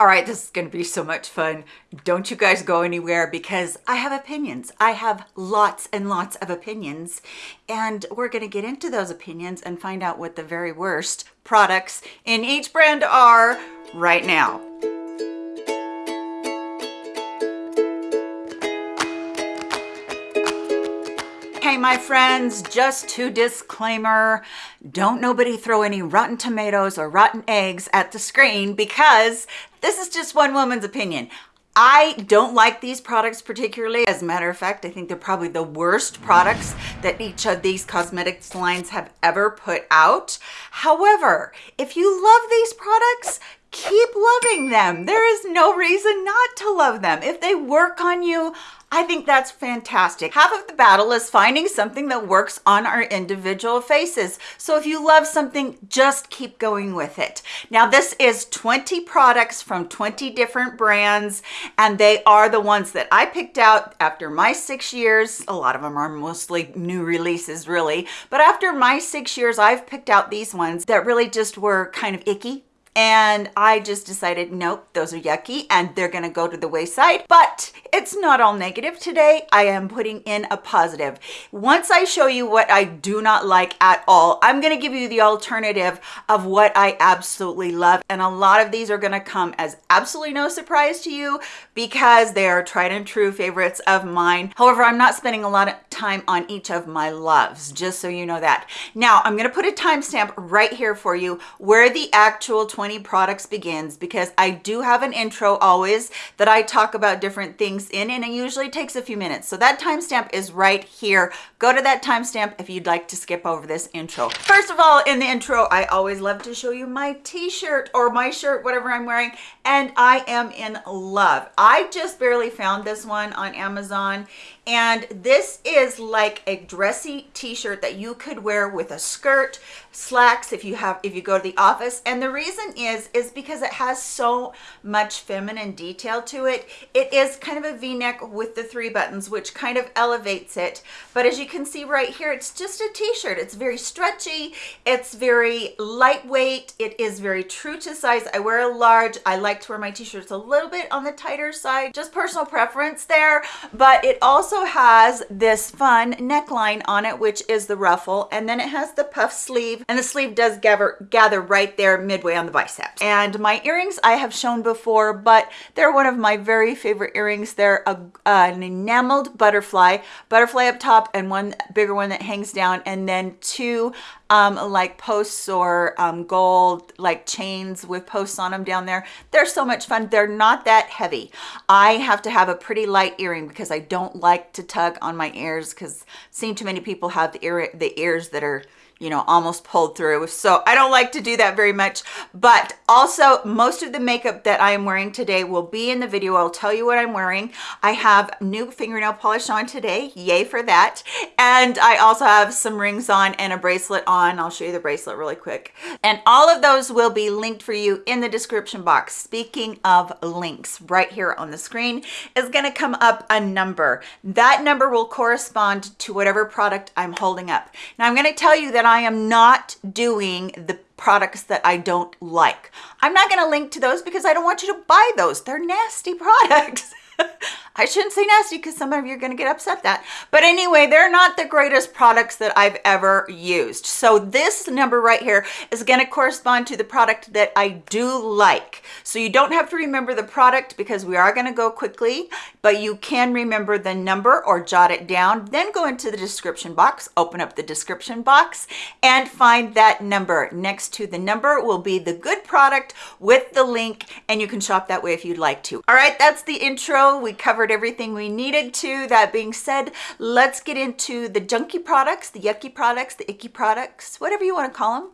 All right, this is going to be so much fun. Don't you guys go anywhere because I have opinions. I have lots and lots of opinions, and we're going to get into those opinions and find out what the very worst products in each brand are right now. My friends, just to disclaimer, don't nobody throw any rotten tomatoes or rotten eggs at the screen because this is just one woman's opinion. I don't like these products particularly. As a matter of fact, I think they're probably the worst products that each of these cosmetics lines have ever put out. However, if you love these products, keep loving them. There is no reason not to love them. If they work on you, I think that's fantastic. Half of the battle is finding something that works on our individual faces. So if you love something, just keep going with it. Now this is 20 products from 20 different brands and they are the ones that I picked out after my six years. A lot of them are mostly new releases really, but after my six years, I've picked out these ones that really just were kind of icky and I just decided, nope, those are yucky and they're gonna go to the wayside. But it's not all negative today. I am putting in a positive. Once I show you what I do not like at all, I'm gonna give you the alternative of what I absolutely love. And a lot of these are gonna come as absolutely no surprise to you because they are tried and true favorites of mine. However, I'm not spending a lot of time on each of my loves, just so you know that. Now, I'm gonna put a timestamp right here for you where the actual 20 20 products begins because I do have an intro always that I talk about different things in and it usually takes a few minutes. So that timestamp is right here. Go to that timestamp if you'd like to skip over this intro. First of all, in the intro, I always love to show you my t-shirt or my shirt, whatever I'm wearing, and I am in love. I just barely found this one on Amazon and this is like a dressy t-shirt that you could wear with a skirt slacks if you have if you go to the office and the reason is is because it has so much feminine detail to it. It is kind of a v-neck with the three buttons which kind of elevates it. But as you can see right here it's just a t-shirt. It's very stretchy. It's very lightweight. It is very true to size. I wear a large. I like to wear my t-shirts a little bit on the tighter side just personal preference there. But it also has this fun neckline on it, which is the ruffle, and then it has the puff sleeve, and the sleeve does gather, gather right there midway on the biceps. And my earrings I have shown before, but they're one of my very favorite earrings. They're a, an enameled butterfly, butterfly up top, and one bigger one that hangs down, and then two um, like posts or um, gold like chains with posts on them down there. They're so much fun. They're not that heavy. I have to have a pretty light earring because I don't like to tug on my ears because seen too many people have the ear the ears that are you know, almost pulled through. So I don't like to do that very much. But also most of the makeup that I am wearing today will be in the video. I'll tell you what I'm wearing. I have new fingernail polish on today. Yay for that. And I also have some rings on and a bracelet on. I'll show you the bracelet really quick. And all of those will be linked for you in the description box. Speaking of links, right here on the screen is going to come up a number. That number will correspond to whatever product I'm holding up. Now I'm going to tell you that I am not doing the products that I don't like. I'm not going to link to those because I don't want you to buy those. They're nasty products. I shouldn't say nasty because some of you are going to get upset that. But anyway, they're not the greatest products that I've ever used. So this number right here is going to correspond to the product that I do like. So you don't have to remember the product because we are going to go quickly, but you can remember the number or jot it down. Then go into the description box, open up the description box and find that number. Next to the number will be the good product with the link and you can shop that way if you'd like to. All right, that's the intro. We covered everything we needed to. That being said, let's get into the junky products, the yucky products, the icky products, whatever you want to call them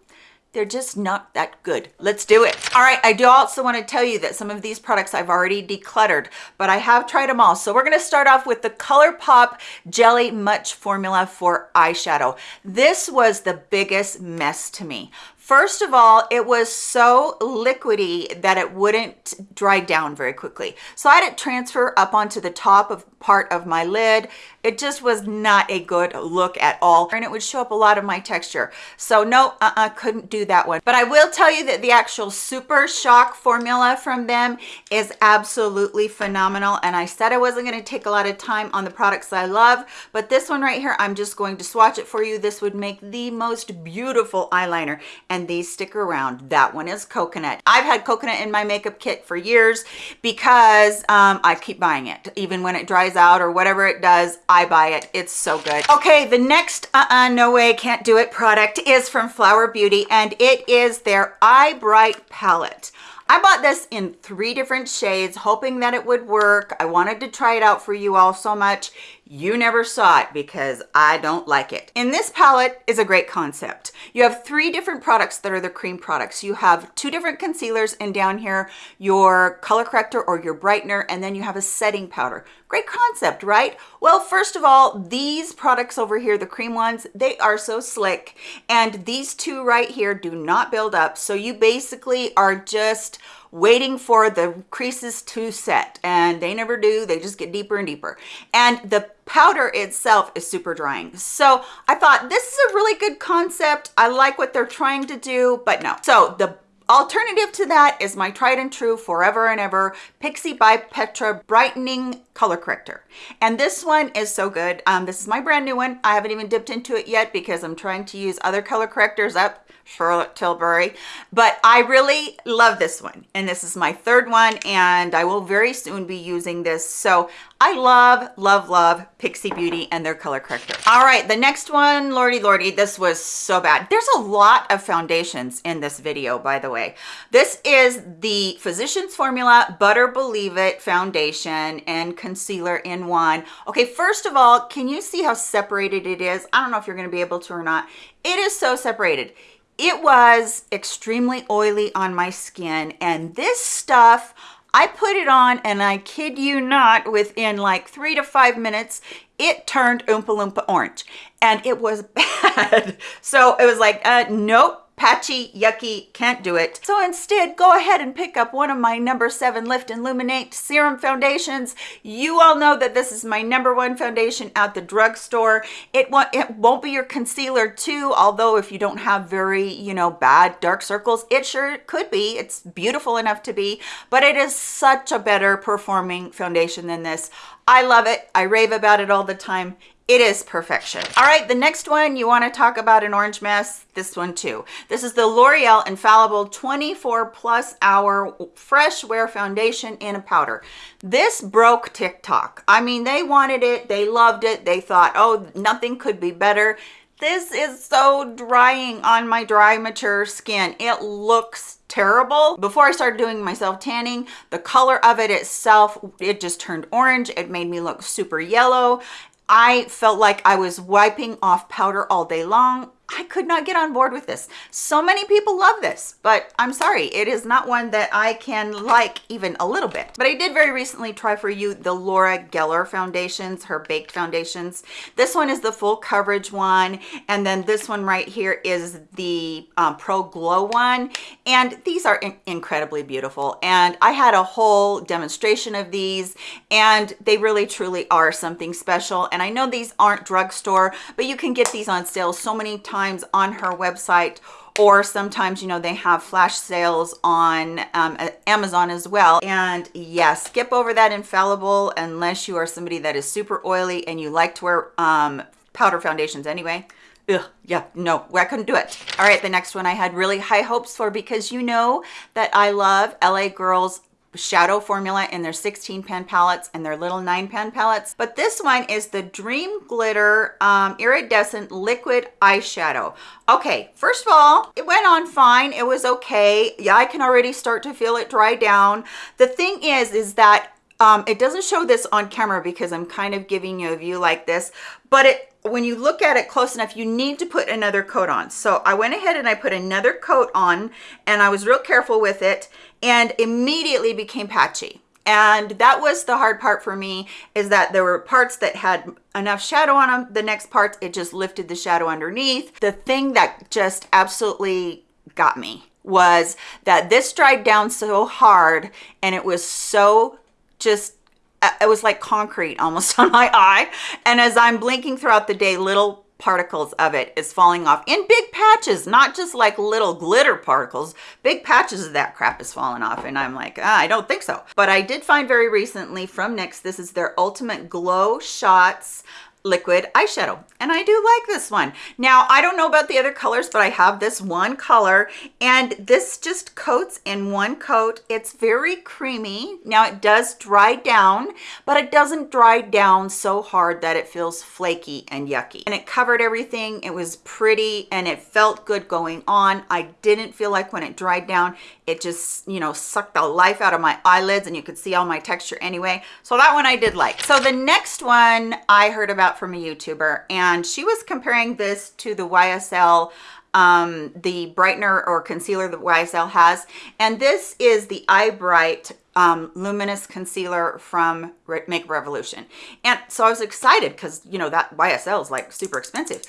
they're just not that good. Let's do it. All right, I do also want to tell you that some of these products I've already decluttered, but I have tried them all. So we're going to start off with the ColourPop Jelly Much Formula for eyeshadow. This was the biggest mess to me First of all, it was so liquidy that it wouldn't dry down very quickly. So I had it transfer up onto the top of part of my lid. It just was not a good look at all. And it would show up a lot of my texture. So no, uh-uh, couldn't do that one. But I will tell you that the actual Super Shock formula from them is absolutely phenomenal. And I said I wasn't gonna take a lot of time on the products I love, but this one right here, I'm just going to swatch it for you. This would make the most beautiful eyeliner. And these stick around. That one is coconut. I've had coconut in my makeup kit for years because um, I keep buying it. Even when it dries out or whatever it does, I buy it. It's so good. Okay, the next uh-uh, no way, can't do it product is from Flower Beauty and it is their Eye Bright palette. I bought this in three different shades, hoping that it would work. I wanted to try it out for you all so much. You never saw it because I don't like it. In this palette is a great concept. You have three different products that are the cream products. You have two different concealers and down here, your color corrector or your brightener, and then you have a setting powder. Great concept, right? Well, first of all, these products over here, the cream ones, they are so slick. And these two right here do not build up. So you basically are just waiting for the creases to set and they never do they just get deeper and deeper and the powder itself is super drying so i thought this is a really good concept i like what they're trying to do but no so the Alternative to that is my tried and true forever and ever Pixi by Petra Brightening Color Corrector. And this one is so good. Um, this is my brand new one. I haven't even dipped into it yet because I'm trying to use other color correctors up Charlotte Tilbury, but I really love this one. And this is my third one and I will very soon be using this. So I love, love, love Pixi Beauty and their color corrector. All right, the next one, lordy, lordy, this was so bad. There's a lot of foundations in this video, by the way. This is the Physicians Formula Butter Believe It Foundation and Concealer in one. Okay, first of all, can you see how separated it is? I don't know if you're gonna be able to or not. It is so separated it was extremely oily on my skin and this stuff I put it on and I kid you not within like three to five minutes it turned Oompa Loompa orange. And it was bad. So it was like uh nope patchy, yucky, can't do it. So instead, go ahead and pick up one of my number seven Lift and Illuminate Serum Foundations. You all know that this is my number one foundation at the drugstore. It won't, it won't be your concealer too, although if you don't have very, you know, bad dark circles, it sure could be. It's beautiful enough to be, but it is such a better performing foundation than this. I love it. I rave about it all the time it is perfection. All right the next one you want to talk about an orange mess? This one too. This is the l'oreal infallible 24 plus hour fresh wear foundation in a powder. This broke tiktok. I mean they wanted it they loved it they thought oh nothing could be better. This is so drying on my dry mature skin. It looks terrible. Before i started doing myself tanning the color of it itself it just turned orange. It made me look super yellow I felt like I was wiping off powder all day long. I could not get on board with this. So many people love this, but I'm sorry, it is not one that I can like even a little bit. But I did very recently try for you the Laura Geller foundations, her baked foundations. This one is the full coverage one, and then this one right here is the um, Pro Glow one. And these are in incredibly beautiful. And I had a whole demonstration of these, and they really truly are something special. And I know these aren't drugstore, but you can get these on sale so many times on her website or sometimes you know they have flash sales on um, amazon as well and yes yeah, skip over that infallible unless you are somebody that is super oily and you like to wear um, powder foundations anyway Ugh, yeah, no, I couldn't do it. All right, the next one I had really high hopes for because you know that I love LA Girls shadow formula in their 16 pan palettes and their little nine pan palettes. But this one is the dream glitter um, iridescent liquid eyeshadow. Okay first of all it went on fine. It was okay. Yeah i can already start to feel it dry down. The thing is is that um, it doesn't show this on camera because i'm kind of giving you a view like this but it when you look at it close enough, you need to put another coat on. So I went ahead and I put another coat on and I was real careful with it and immediately became patchy. And that was the hard part for me is that there were parts that had enough shadow on them the next part it just lifted the shadow underneath. The thing that just absolutely got me was that this dried down so hard and it was so just it was like concrete almost on my eye. And as i'm blinking throughout the day little particles of it is falling off in big patches not just like little glitter particles. Big patches of that crap is falling off and i'm like ah, i don't think so. But i did find very recently from nyx this is their ultimate glow shots liquid eyeshadow and I do like this one. Now, I don't know about the other colors, but I have this one color and this just coats in one coat. It's very creamy. Now it does dry down, but it doesn't dry down so hard that it feels flaky and yucky. And it covered everything. It was pretty and it felt good going on. I didn't feel like when it dried down, it just, you know, sucked the life out of my eyelids and you could see all my texture anyway. So that one I did like. So the next one I heard about from a YouTuber and she was comparing this to the YSL um, the brightener or concealer that YSL has. And this is the Eye Bright um, Luminous Concealer from Make Revolution. And so I was excited because, you know, that YSL is like super expensive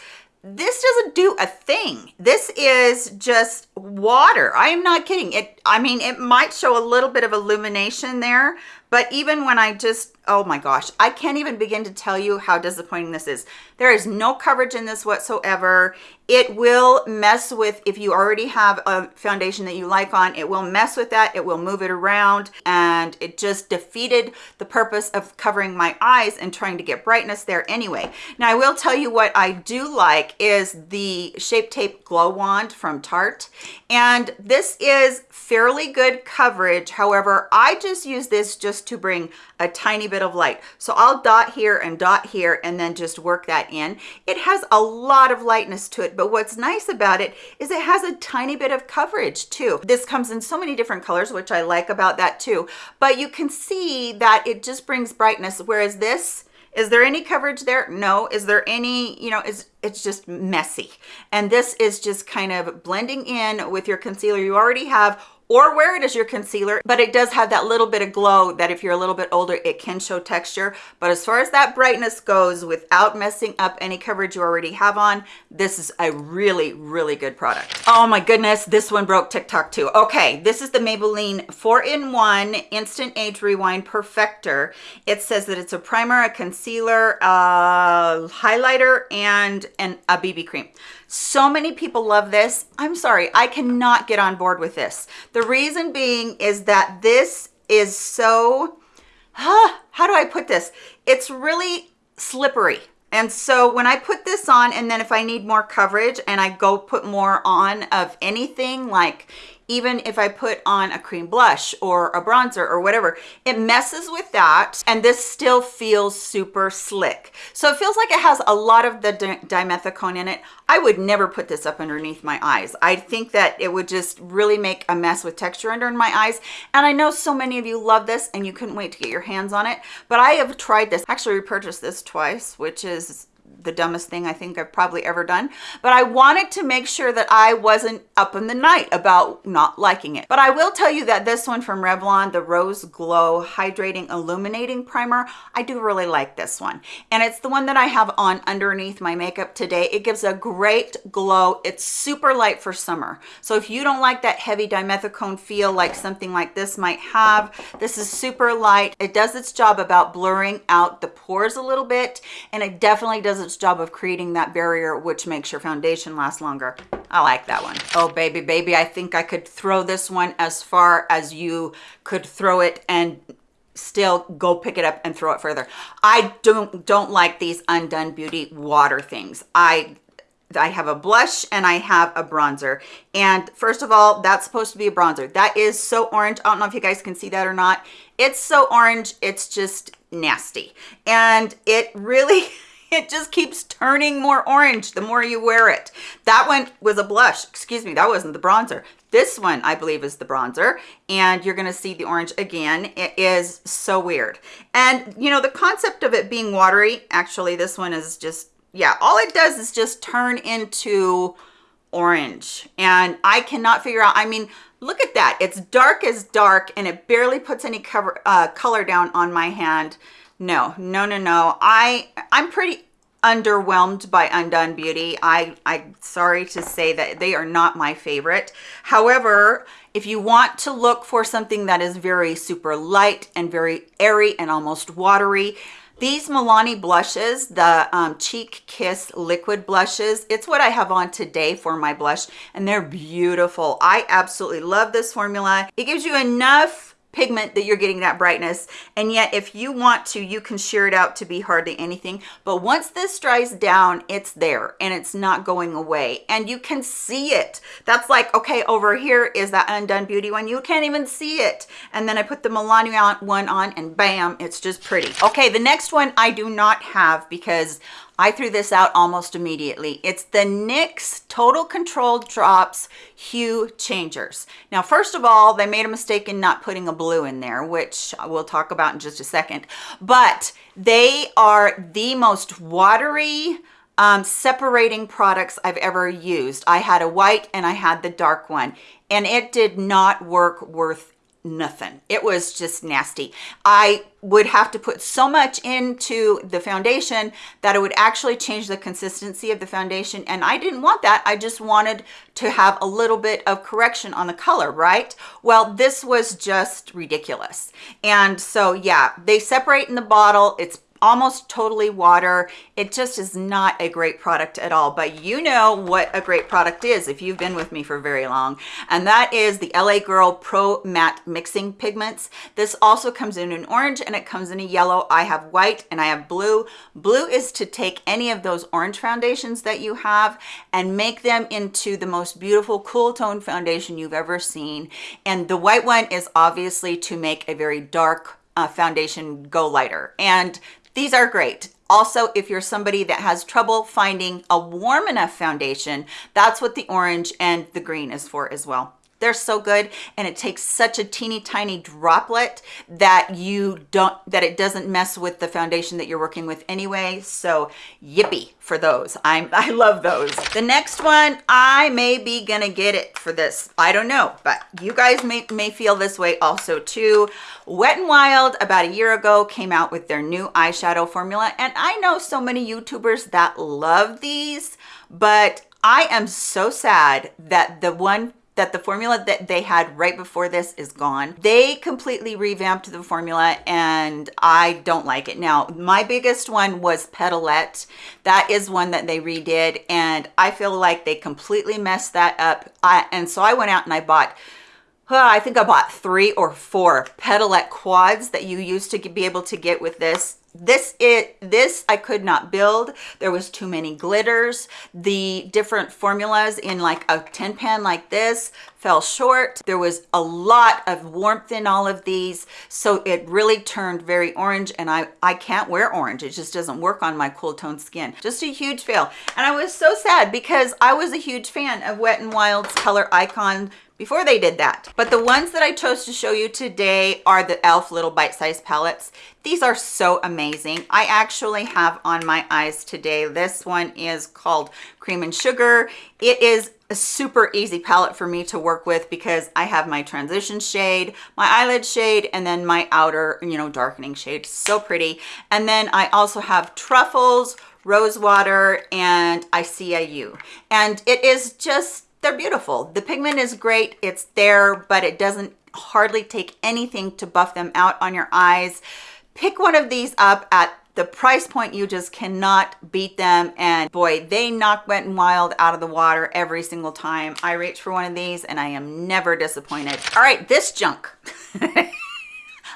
this doesn't do a thing this is just water i am not kidding it i mean it might show a little bit of illumination there but even when I just, oh my gosh, I can't even begin to tell you how disappointing this is. There is no coverage in this whatsoever. It will mess with, if you already have a foundation that you like on, it will mess with that. It will move it around and it just defeated the purpose of covering my eyes and trying to get brightness there anyway. Now I will tell you what I do like is the Shape Tape Glow Wand from Tarte. And this is fairly good coverage. However, I just use this just just to bring a tiny bit of light. So I'll dot here and dot here and then just work that in. It has a lot of lightness to it, but what's nice about it is it has a tiny bit of coverage too. This comes in so many different colors, which I like about that too. But you can see that it just brings brightness, whereas this, is there any coverage there no is there any you know is it's just messy and this is just kind of blending in with your concealer you already have or wear it as your concealer but it does have that little bit of glow that if you're a little bit older it can show texture. But as far as that brightness goes without messing up any coverage you already have on this is a really really good product. Oh my goodness this one broke tiktok too. Okay this is the maybelline four-in-one instant age rewind perfector. It says that it's a primer a concealer a highlighter and and a bb cream so many people love this. I'm sorry, I cannot get on board with this. The reason being is that this is so, huh, how do I put this? It's really slippery. And so when I put this on and then if I need more coverage and I go put more on of anything like even if I put on a cream blush or a bronzer or whatever, it messes with that and this still feels super slick. So it feels like it has a lot of the dimethicone in it. I would never put this up underneath my eyes. I think that it would just really make a mess with texture under my eyes. And I know so many of you love this and you couldn't wait to get your hands on it, but I have tried this. Actually repurchased this twice, which is the dumbest thing I think I've probably ever done. But I wanted to make sure that I wasn't up in the night about not liking it. But I will tell you that this one from Revlon, the Rose Glow Hydrating Illuminating Primer, I do really like this one. And it's the one that I have on underneath my makeup today. It gives a great glow. It's super light for summer. So if you don't like that heavy dimethicone feel like something like this might have, this is super light. It does its job about blurring out the pores a little bit. And it definitely does its job of creating that barrier which makes your foundation last longer i like that one oh baby baby i think i could throw this one as far as you could throw it and still go pick it up and throw it further i don't don't like these undone beauty water things i I have a blush and I have a bronzer. And first of all, that's supposed to be a bronzer. That is so orange. I don't know if you guys can see that or not. It's so orange, it's just nasty. And it really, it just keeps turning more orange the more you wear it. That one was a blush. Excuse me, that wasn't the bronzer. This one, I believe, is the bronzer, and you're gonna see the orange again. It is so weird. And, you know, the concept of it being watery, actually, this one is just, yeah, all it does is just turn into orange. And I cannot figure out, I mean, look at that. It's dark as dark, and it barely puts any cover uh, color down on my hand no no no no i i'm pretty underwhelmed by Undone Beauty. I, I'm sorry to say that they are not my favorite. However, if you want to look for something that is very super light and very airy and almost watery, these Milani blushes, the um, Cheek Kiss liquid blushes, it's what I have on today for my blush and they're beautiful. I absolutely love this formula. It gives you enough pigment that you're getting that brightness. And yet if you want to you can sheer it out to be hardly anything. But once this dries down it's there and it's not going away. And you can see it. That's like okay over here is that undone beauty one. You can't even see it. And then i put the milani one on and bam it's just pretty. Okay the next one i do not have because I threw this out almost immediately. It's the NYX Total Control Drops Hue Changers. Now, first of all, they made a mistake in not putting a blue in there, which we'll talk about in just a second, but they are the most watery, um, separating products I've ever used. I had a white and I had the dark one and it did not work worth nothing. It was just nasty. I would have to put so much into the foundation that it would actually change the consistency of the foundation and i didn't want that. I just wanted to have a little bit of correction on the color right? Well this was just ridiculous. And so yeah they separate in the bottle. It's almost totally water. It just is not a great product at all. But you know what a great product is if you've been with me for very long and that is the la girl pro matte mixing pigments. This also comes in an orange and it comes in a yellow. I have white and i have blue. Blue is to take any of those orange foundations that you have and make them into the most beautiful cool tone foundation you've ever seen. And the white one is obviously to make a very dark uh, foundation go lighter. And these are great. Also, if you're somebody that has trouble finding a warm enough foundation, that's what the orange and the green is for as well. They're so good and it takes such a teeny tiny droplet that you don't, that it doesn't mess with the foundation that you're working with anyway. So yippee for those. I'm, I love those. The next one, I may be gonna get it for this. I don't know, but you guys may, may feel this way also too. Wet n Wild about a year ago came out with their new eyeshadow formula and I know so many YouTubers that love these, but I am so sad that the one that the formula that they had right before this is gone. They completely revamped the formula and I don't like it. Now, my biggest one was Petalette. That is one that they redid and I feel like they completely messed that up. I, and so I went out and I bought I think I bought three or four Petalette quads that you used to be able to get with this this it this i could not build. There was too many glitters. The different formulas in like a tin pan like this fell short. There was a lot of warmth in all of these so it really turned very orange and i i can't wear orange. It just doesn't work on my cool toned skin. Just a huge fail. And i was so sad because i was a huge fan of wet and wild's color icon before they did that. But the ones that I chose to show you today are the e.l.f. Little Bite Size Palettes. These are so amazing. I actually have on my eyes today. This one is called Cream and Sugar. It is a super easy palette for me to work with because I have my transition shade, my eyelid shade, and then my outer, you know, darkening shade. So pretty. And then I also have Truffles, Rose Water, and ICIU. And it is just they're beautiful. The pigment is great. It's there, but it doesn't hardly take anything to buff them out on your eyes. Pick one of these up at the price point you just cannot beat them and boy they knock wet and wild out of the water every single time i reach for one of these and i am never disappointed all right this junk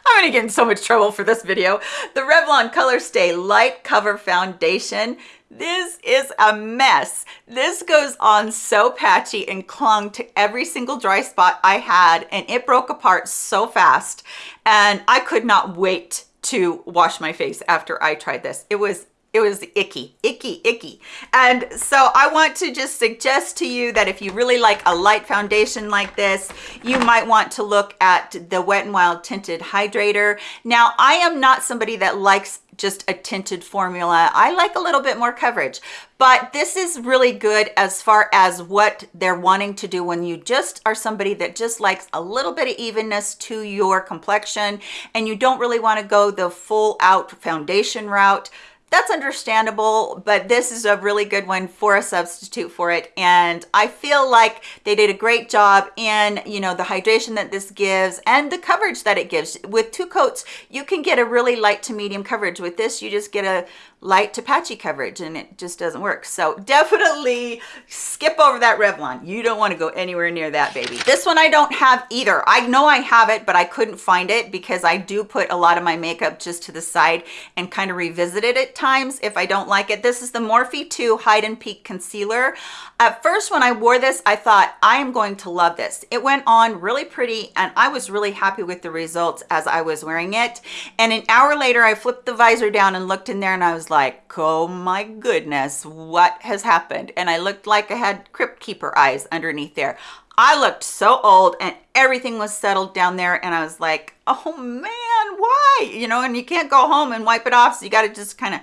I'm gonna get in so much trouble for this video. The Revlon Color Stay Light Cover Foundation. This is a mess. This goes on so patchy and clung to every single dry spot I had and it broke apart so fast and I could not wait to wash my face after I tried this. It was it was icky, icky, icky. And so I want to just suggest to you that if you really like a light foundation like this, you might want to look at the Wet n Wild Tinted Hydrator. Now, I am not somebody that likes just a tinted formula. I like a little bit more coverage, but this is really good as far as what they're wanting to do when you just are somebody that just likes a little bit of evenness to your complexion and you don't really want to go the full out foundation route that's understandable, but this is a really good one for a substitute for it. And I feel like they did a great job in, you know, the hydration that this gives and the coverage that it gives. With two coats, you can get a really light to medium coverage. With this, you just get a light to patchy coverage and it just doesn't work. So definitely skip over that Revlon. You don't want to go anywhere near that baby. This one I don't have either. I know I have it, but I couldn't find it because I do put a lot of my makeup just to the side and kind of revisit it at times if I don't like it. This is the Morphe 2 Hide and Peek Concealer. At first when I wore this, I thought I am going to love this. It went on really pretty and I was really happy with the results as I was wearing it. And an hour later, I flipped the visor down and looked in there and I was like, oh my goodness, what has happened? And I looked like I had crypt keeper eyes underneath there. I looked so old and everything was settled down there and I was like, oh man, why? You know, and you can't go home and wipe it off. So you got to just kind of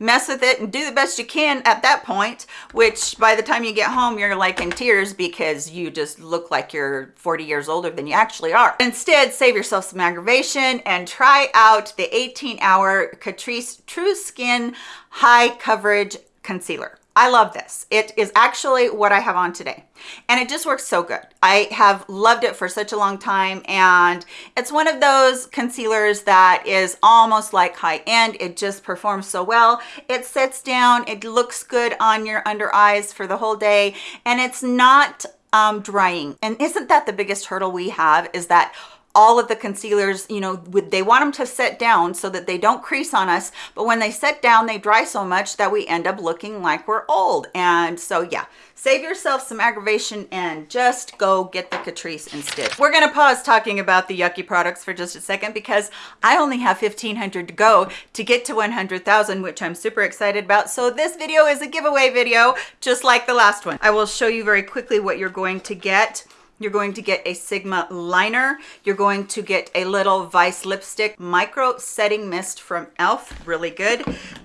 mess with it and do the best you can at that point, which by the time you get home, you're like in tears because you just look like you're 40 years older than you actually are. Instead, save yourself some aggravation and try out the 18 hour Catrice True Skin High Coverage Concealer. I love this. It is actually what I have on today and it just works so good. I have loved it for such a long time and it's one of those concealers that is almost like high end. It just performs so well. It sits down, it looks good on your under eyes for the whole day and it's not um, drying. And isn't that the biggest hurdle we have is that all of the concealers, you know, they want them to set down so that they don't crease on us. But when they set down, they dry so much that we end up looking like we're old. And so, yeah, save yourself some aggravation and just go get the Catrice instead. We're going to pause talking about the yucky products for just a second because I only have 1500 to go to get to 100,000, which I'm super excited about. So this video is a giveaway video, just like the last one. I will show you very quickly what you're going to get. You're going to get a Sigma liner. You're going to get a little Vice lipstick micro setting mist from e.l.f. Really good.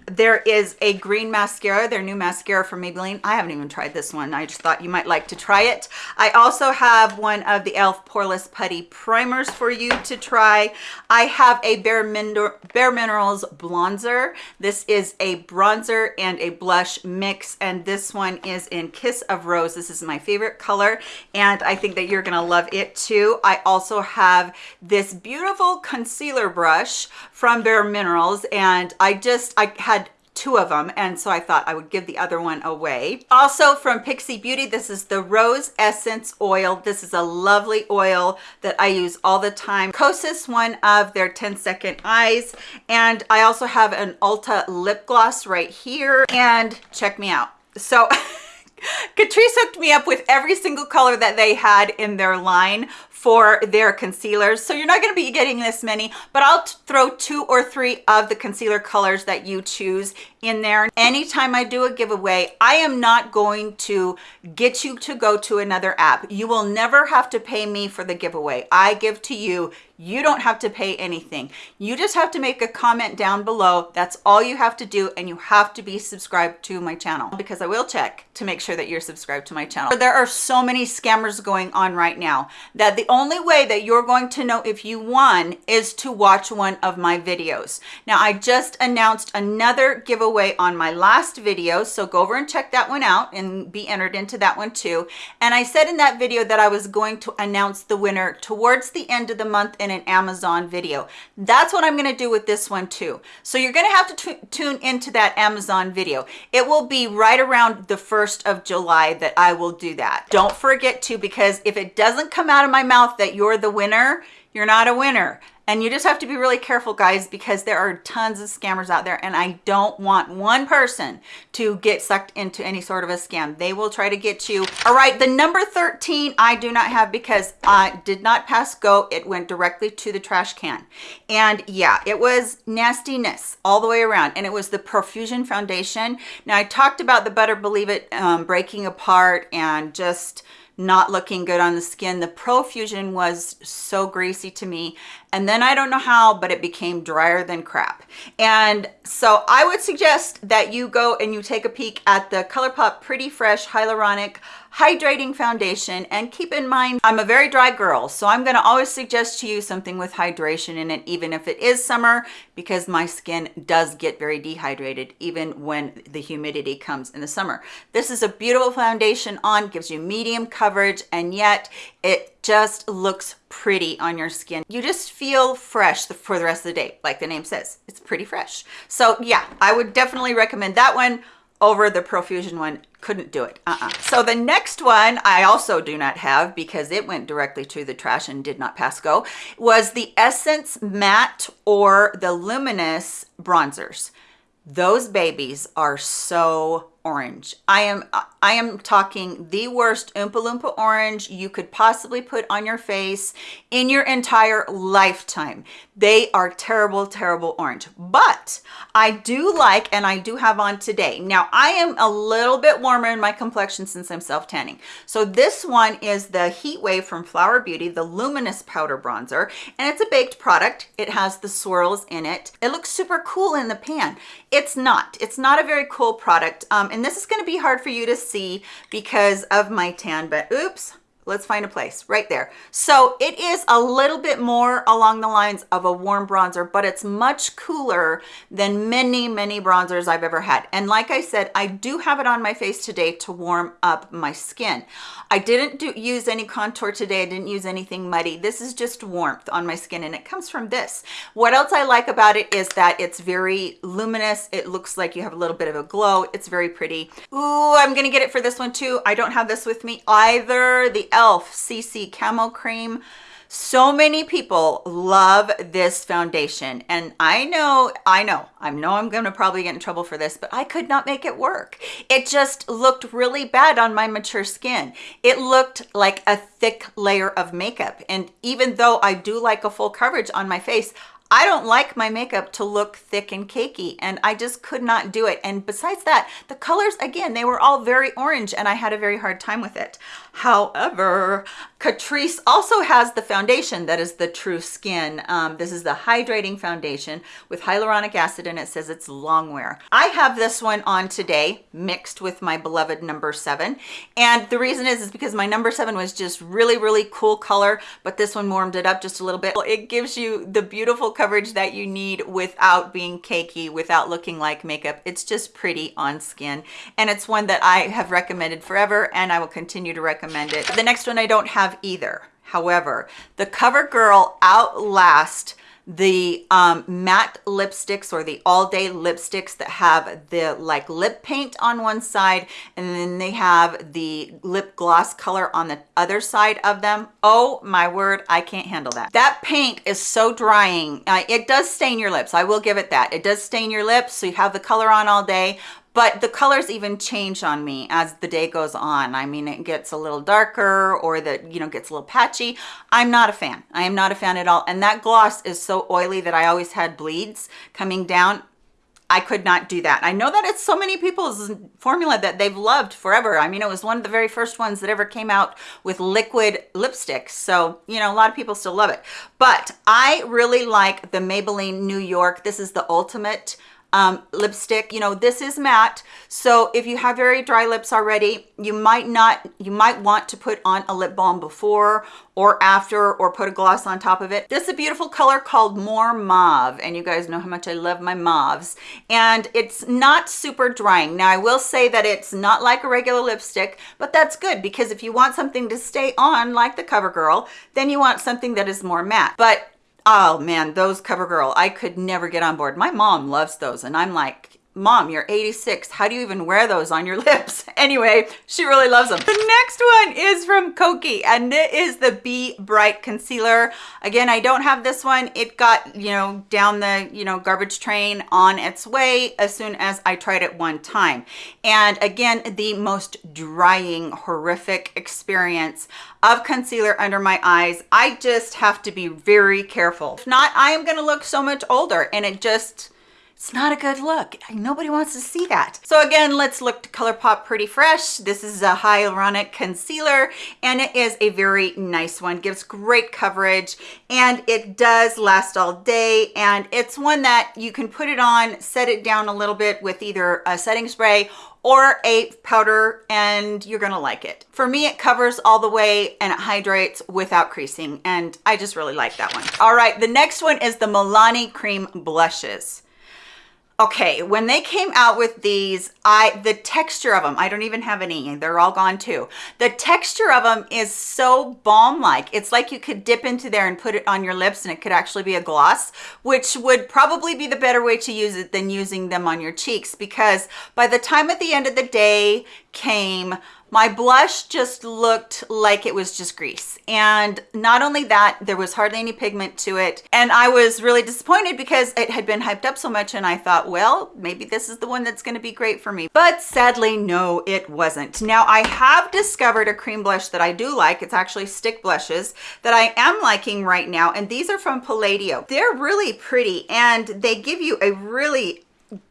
There is a green mascara, their new mascara from Maybelline. I haven't even tried this one. I just thought you might like to try it. I also have one of the e.l.f. Poreless Putty Primers for you to try. I have a Bare, Bare Minerals bronzer. This is a bronzer and a blush mix, and this one is in Kiss of Rose. This is my favorite color, and I think that you're gonna love it too. I also have this beautiful concealer brush from Bare Minerals and I just, I had two of them and so I thought I would give the other one away. Also from Pixi Beauty, this is the Rose Essence Oil. This is a lovely oil that I use all the time. Kosas, one of their 10 second eyes. And I also have an Ulta lip gloss right here and check me out. So Catrice hooked me up with every single color that they had in their line for their concealers. So you're not gonna be getting this many, but I'll throw two or three of the concealer colors that you choose in there. Anytime I do a giveaway, I am not going to get you to go to another app. You will never have to pay me for the giveaway. I give to you you don't have to pay anything. You just have to make a comment down below. That's all you have to do. And you have to be subscribed to my channel because I will check to make sure that you're subscribed to my channel. There are so many scammers going on right now that the only way that you're going to know if you won is to watch one of my videos. Now, I just announced another giveaway on my last video. So go over and check that one out and be entered into that one too. And I said in that video that I was going to announce the winner towards the end of the month in an Amazon video. That's what I'm going to do with this one too. So you're going to have to tune into that Amazon video. It will be right around the 1st of July that I will do that. Don't forget to, because if it doesn't come out of my mouth that you're the winner, you're not a winner. And you just have to be really careful, guys, because there are tons of scammers out there. And I don't want one person to get sucked into any sort of a scam. They will try to get you. All right, the number 13 I do not have because I did not pass go. It went directly to the trash can. And yeah, it was nastiness all the way around. And it was the Profusion Foundation. Now, I talked about the Better Believe It um, breaking apart and just not looking good on the skin. The Profusion was so greasy to me. And then I don't know how, but it became drier than crap. And so I would suggest that you go and you take a peek at the ColourPop Pretty Fresh Hyaluronic hydrating foundation. And keep in mind i'm a very dry girl so i'm going to always suggest to you something with hydration in it even if it is summer because my skin does get very dehydrated even when the humidity comes in the summer. This is a beautiful foundation on gives you medium coverage and yet it just looks pretty on your skin. You just feel fresh for the rest of the day like the name says. It's pretty fresh. So yeah i would definitely recommend that one over the profusion one couldn't do it uh -uh. so the next one i also do not have because it went directly to the trash and did not pass go was the essence matte or the luminous bronzers those babies are so orange. I am I am talking the worst Oompa Loompa orange you could possibly put on your face in your entire lifetime. They are terrible, terrible orange. But I do like, and I do have on today. Now, I am a little bit warmer in my complexion since I'm self-tanning. So this one is the Heat Wave from Flower Beauty, the Luminous Powder Bronzer. And it's a baked product. It has the swirls in it. It looks super cool in the pan. It's not. It's not a very cool product. Um, and this is going to be hard for you to see because of my tan, but oops, let's find a place right there. So it is a little bit more along the lines of a warm bronzer but it's much cooler than many many bronzers i've ever had. And like i said i do have it on my face today to warm up my skin. I didn't do use any contour today. I didn't use anything muddy. This is just warmth on my skin and it comes from this. What else i like about it is that it's very luminous. It looks like you have a little bit of a glow. It's very pretty. Ooh, i'm gonna get it for this one too. I don't have this with me either. The e.l.f. CC Camo Cream. So many people love this foundation and I know, I know, I know I'm gonna probably get in trouble for this, but I could not make it work. It just looked really bad on my mature skin. It looked like a thick layer of makeup. And even though I do like a full coverage on my face, I don't like my makeup to look thick and cakey and I just could not do it. And besides that, the colors, again, they were all very orange and I had a very hard time with it. However, Catrice also has the foundation that is the True Skin. Um, this is the hydrating foundation with hyaluronic acid and it says it's long wear. I have this one on today mixed with my beloved number seven. And the reason is, is because my number seven was just really, really cool color, but this one warmed it up just a little bit. It gives you the beautiful coverage that you need without being cakey, without looking like makeup. It's just pretty on skin. And it's one that I have recommended forever and I will continue to recommend it. The next one I don't have either. However, the CoverGirl Outlast the um, matte lipsticks or the all day lipsticks that have the like lip paint on one side and then they have the lip gloss color on the other side of them. Oh my word, I can't handle that. That paint is so drying. Uh, it does stain your lips. I will give it that. It does stain your lips. So you have the color on all day, but the colors even change on me as the day goes on i mean it gets a little darker or that you know gets a little patchy i'm not a fan i am not a fan at all and that gloss is so oily that i always had bleeds coming down I could not do that. I know that it's so many people's formula that they've loved forever. I mean, it was one of the very first ones that ever came out with liquid lipsticks. So, you know, a lot of people still love it. But I really like the Maybelline New York. This is the ultimate um, lipstick. You know, this is matte. So if you have very dry lips already, you might not, you might want to put on a lip balm before or after or put a gloss on top of it. This is a beautiful color called More Mauve. And you guys know how much I love my mauves. And it's not super drying. Now I will say that it's not like a regular lipstick, but that's good because if you want something to stay on like the CoverGirl, then you want something that is more matte. But oh man those covergirl i could never get on board. My mom loves those and i'm like mom you're 86 how do you even wear those on your lips? Anyway she really loves them the next one is from kokie and it is the be bright concealer. Again i don't have this one. It got you know down the you know garbage train on its way as soon as i tried it one time. And again the most drying horrific experience of concealer under my eyes. I just have to be very careful. If not i am going to look so much older and it just it's not a good look. Nobody wants to see that. So again, let's look to ColourPop Pretty Fresh. This is a hyaluronic concealer and it is a very nice one. Gives great coverage and it does last all day. And it's one that you can put it on, set it down a little bit with either a setting spray or a powder and you're gonna like it. For me, it covers all the way and it hydrates without creasing and I just really like that one. All right, the next one is the Milani Cream Blushes okay when they came out with these i the texture of them i don't even have any they're all gone too. The texture of them is so balm like it's like you could dip into there and put it on your lips and it could actually be a gloss which would probably be the better way to use it than using them on your cheeks because by the time at the end of the day came my blush just looked like it was just grease. And not only that, there was hardly any pigment to it. And I was really disappointed because it had been hyped up so much and I thought, well, maybe this is the one that's gonna be great for me. But sadly, no, it wasn't. Now I have discovered a cream blush that I do like. It's actually stick blushes that I am liking right now. And these are from Palladio. They're really pretty and they give you a really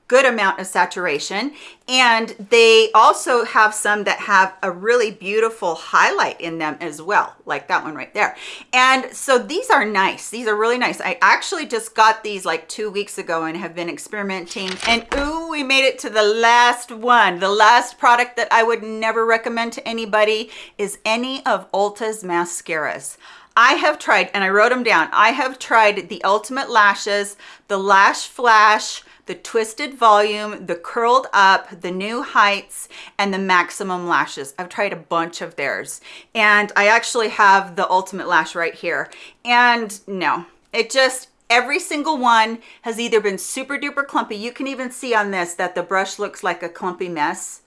good amount of saturation. And they also have some that have a really beautiful highlight in them as well like that one right there. And so these are nice. These are really nice. I actually just got these like two weeks ago and have been experimenting. And ooh we made it to the last one. The last product that i would never recommend to anybody is any of ulta's mascaras. I have tried, and I wrote them down, I have tried the Ultimate Lashes, the Lash Flash, the twisted volume, the curled up, the new heights, and the maximum lashes. I've tried a bunch of theirs. And I actually have the ultimate lash right here. And no, it just, every single one has either been super duper clumpy. You can even see on this that the brush looks like a clumpy mess.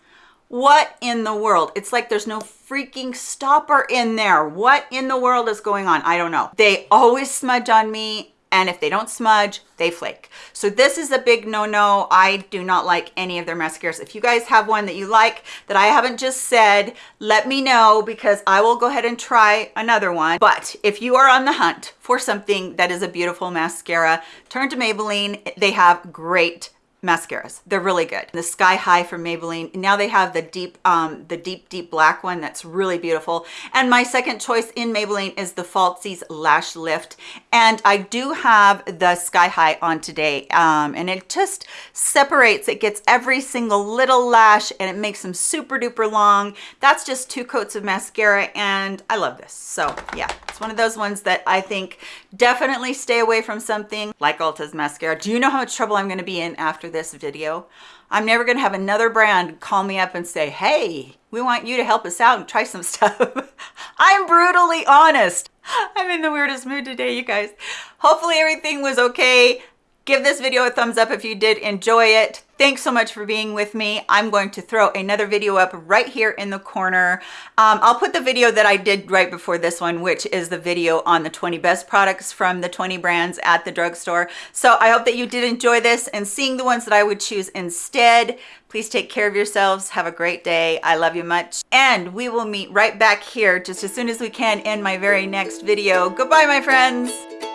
What in the world? It's like there's no freaking stopper in there. What in the world is going on? I don't know. They always smudge on me and if they don't smudge they flake. So this is a big no-no. I do not like any of their mascaras. If you guys have one that you like that i haven't just said let me know because i will go ahead and try another one. But if you are on the hunt for something that is a beautiful mascara turn to maybelline. They have great mascaras. They're really good. The sky high from maybelline. Now they have the deep um the deep deep black one that's really beautiful. And my second choice in maybelline is the falsies lash lift. And i do have the sky high on today um and it just separates it gets every single little lash and it makes them super duper long. That's just two coats of mascara and i love this. So yeah it's one of those ones that i think definitely stay away from something like ulta's mascara do you know how much trouble i'm going to be in after this video. I'm never going to have another brand call me up and say, hey, we want you to help us out and try some stuff. I'm brutally honest. I'm in the weirdest mood today, you guys. Hopefully everything was okay. Give this video a thumbs up if you did enjoy it. Thanks so much for being with me. I'm going to throw another video up right here in the corner. Um, I'll put the video that I did right before this one, which is the video on the 20 best products from the 20 brands at the drugstore. So I hope that you did enjoy this and seeing the ones that I would choose instead. Please take care of yourselves. Have a great day. I love you much. And we will meet right back here just as soon as we can in my very next video. Goodbye, my friends.